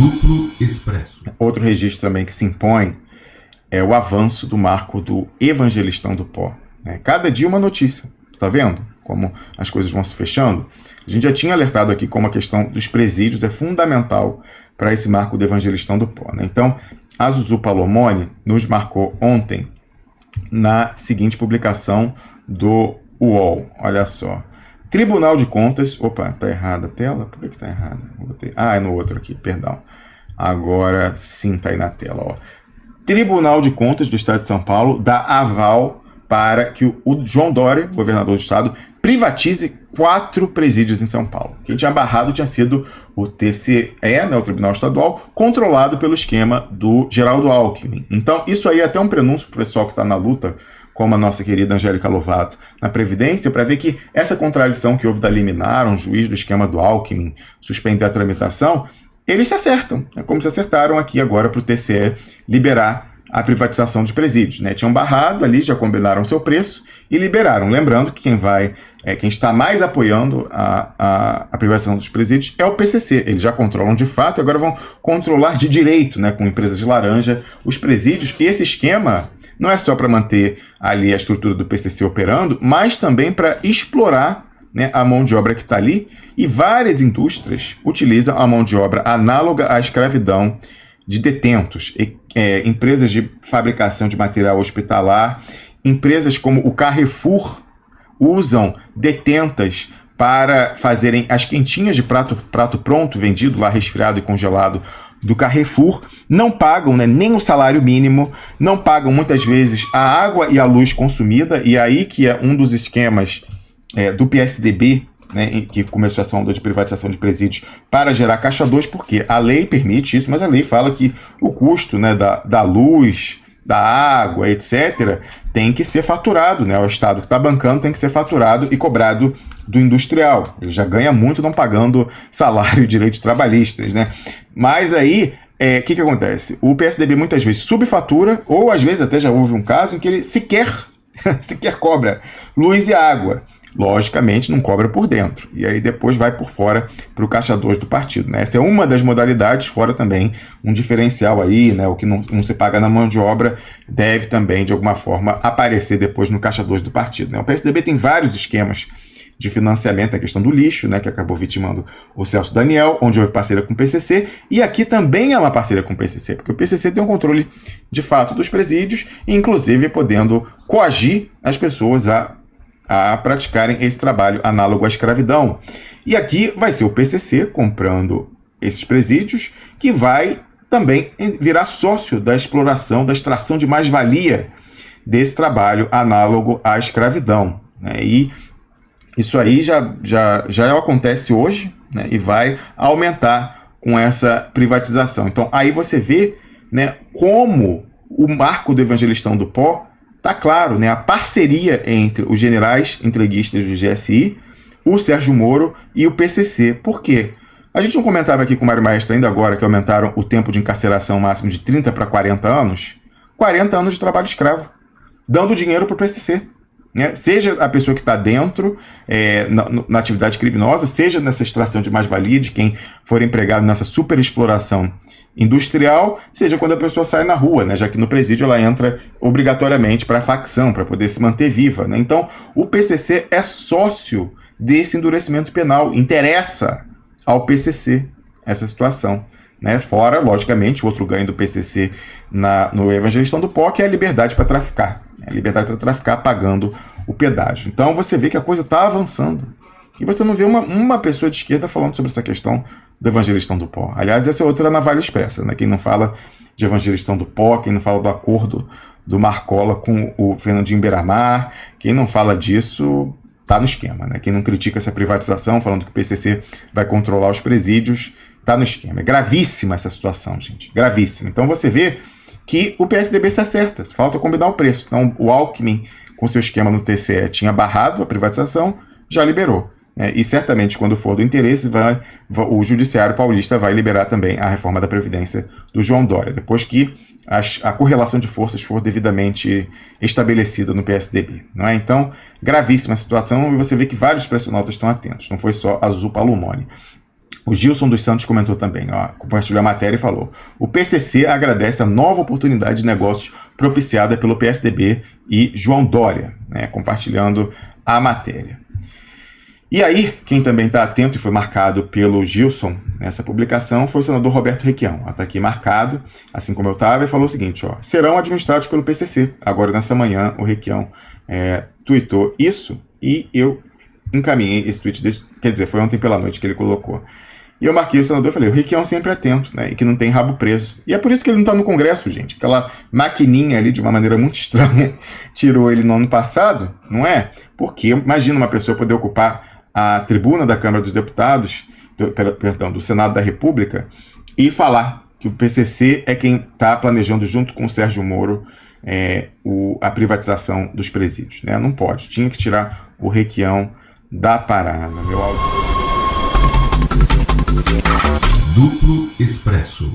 Duplo Expresso. Outro registro também que se impõe é o avanço do marco do evangelistão do pó. Né? Cada dia uma notícia, tá vendo? Como as coisas vão se fechando. A gente já tinha alertado aqui como a questão dos presídios é fundamental para esse marco do evangelistão do pó. Né? Então, a Zuzu Palomone nos marcou ontem na seguinte publicação do UOL. Olha só. Tribunal de Contas. Opa, tá errada a tela? Por que, que tá errada? Ah, é no outro aqui, perdão. Agora sim tá aí na tela. Ó. Tribunal de Contas do Estado de São Paulo dá aval para que o João Dória, governador do estado, privatize quatro presídios em São Paulo. Quem tinha barrado tinha sido o TCE, né, o Tribunal Estadual, controlado pelo esquema do Geraldo Alckmin. Então, isso aí é até um prenúncio para o pessoal que está na luta, como a nossa querida Angélica Lovato, na Previdência, para ver que essa contradição que houve da liminar, um juiz do esquema do Alckmin suspender a tramitação, eles se acertam, é como se acertaram aqui agora para o TCE liberar a privatização de presídios. Né? Tinham barrado ali, já combinaram seu preço e liberaram. Lembrando que quem vai, é, quem está mais apoiando a, a, a, privatização dos presídios é o PCC. Eles já controlam de fato agora vão controlar de direito, né, com empresas de laranja, os presídios. E esse esquema não é só para manter ali a estrutura do PCC operando, mas também para explorar né, a mão de obra que está ali. E várias indústrias utilizam a mão de obra análoga à escravidão de detentos, e, é, empresas de fabricação de material hospitalar, empresas como o Carrefour usam detentas para fazerem as quentinhas de prato, prato pronto, vendido lá resfriado e congelado do Carrefour, não pagam né, nem o salário mínimo, não pagam muitas vezes a água e a luz consumida, e aí que é um dos esquemas é, do PSDB né, que começou essa onda de privatização de presídios para gerar caixa 2, porque a lei permite isso, mas a lei fala que o custo né, da, da luz, da água, etc., tem que ser faturado, né? O Estado que está bancando tem que ser faturado e cobrado do industrial. Ele já ganha muito não pagando salário e direitos trabalhistas, né? Mas aí, o é, que, que acontece? O PSDB muitas vezes subfatura, ou às vezes até já houve um caso em que ele sequer, sequer cobra luz e água logicamente não cobra por dentro. E aí depois vai por fora para o caixa 2 do partido. Né? Essa é uma das modalidades, fora também um diferencial aí, né? o que não, não, se paga na mão de obra deve também, de alguma forma, aparecer depois no caixa 2 do partido. Né? O PSDB tem vários esquemas de financiamento, a questão do lixo, né, que acabou vitimando o Celso Daniel, onde houve parceria com o PCC, e aqui também é uma parceria com o PCC, porque o PCC tem um controle de fato dos presídios, inclusive podendo coagir as pessoas a a praticarem esse trabalho análogo à escravidão. E aqui vai ser o PCC comprando esses presídios, que vai também virar sócio da exploração, da extração de mais-valia desse trabalho análogo à escravidão. Né? E isso aí já, já, já acontece hoje né? e vai aumentar com essa privatização. Então aí você vê né, como o marco do evangelistão do pó tá claro, né, a parceria entre os generais entreguistas do GSI, o Sérgio Moro e o PCC. Por quê? A gente não comentava aqui com o Mário Maestro ainda agora que aumentaram o tempo de encarceração máximo de 30 para 40 anos? 40 anos de trabalho escravo, dando dinheiro para o PCC. Né? Seja a pessoa que está dentro é, na, na, atividade criminosa, seja nessa extração de mais-valia de quem for empregado nessa superexploração industrial, seja quando a pessoa sai na rua, né? já que no presídio ela entra obrigatoriamente para a facção, para poder se manter viva. Né? Então, o PCC é sócio desse endurecimento penal, interessa ao PCC essa situação. Né? Fora, logicamente, o outro ganho do PCC na, no Evangelistão do POC é a liberdade para traficar. A liberdade para traficar pagando o pedágio. Então você vê que a coisa está avançando. E você não vê uma, uma pessoa de esquerda falando sobre essa questão do evangelistão do pó. Aliás, essa é outra navalha expressa. Né? Quem não fala de evangelistão do pó, quem não fala do acordo do Marcola com o Fernandinho Beiramar, quem não fala disso está no esquema. Né? Quem não critica essa privatização, falando que o PCC vai controlar os presídios, está no esquema. É gravíssima essa situação, gente. Gravíssima. Então você vê que o PSDB se acerta, falta combinar o preço. Então, o Alckmin, com seu esquema no TCE, tinha barrado a privatização, já liberou. É, e certamente, quando for do interesse, vai, o Judiciário Paulista vai liberar também a reforma da Previdência do João Dória, depois que as, a correlação de forças for devidamente estabelecida no PSDB. Não é? Então, gravíssima a situação, e você vê que vários pressionautas estão atentos, não foi só Azul Palomone. O Gilson dos Santos comentou também, ó, compartilhou a matéria e falou: o PCC agradece a nova oportunidade de negócios propiciada pelo PSDB e João Dória, né, compartilhando a matéria. E aí, quem também está atento e foi marcado pelo Gilson nessa publicação foi o senador Roberto Requião. Está aqui marcado, assim como eu estava, e falou o seguinte: ó, serão administrados pelo PCC. Agora, nessa manhã, o Requião é, tweetou isso e eu encaminhei esse tweet, quer dizer, foi ontem pela noite que ele colocou. E eu marquei o senador e falei, o Requião sempre atento, né? E que não tem rabo preso. E é por isso que ele não está no Congresso, gente. Aquela maquininha ali, de uma maneira muito estranha, tirou ele no ano passado, não é? Porque imagina uma pessoa poder ocupar a tribuna da Câmara dos Deputados, do, perdão, do Senado da República, e falar que o PCC é quem está planejando, junto com o Sérgio Moro, é, o, a privatização dos presídios. Né? Não pode. Tinha que tirar o Requião da parada. Meu áudio. Duplo Expresso.